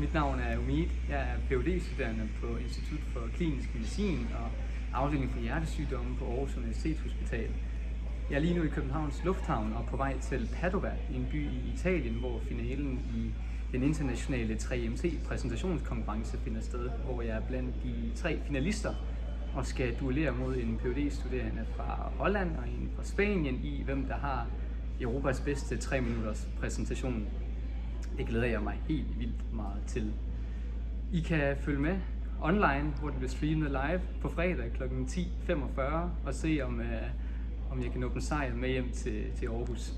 Mit navn er Umid. Jeg er phd studerende på Institut for Klinisk Medicin og afdeling for hjertesygdomme på Aarhus Universitetshospital. Jeg er lige nu i Københavns Lufthavn og på vej til Padova, en by i Italien, hvor finalen i den internationale 3MC præsentationskonkurrence finder sted, hvor jeg er blandt de tre finalister og skal duellere mod en phd studerende fra Holland og en fra Spanien i, hvem der har Europas bedste 3 minutters præsentation. Det glæder jeg mig helt vildt meget til. I kan følge med online, hvor det bliver streamet live på fredag kl. 10.45 og se om, øh, om jeg kan nå en sejr med hjem til, til Aarhus.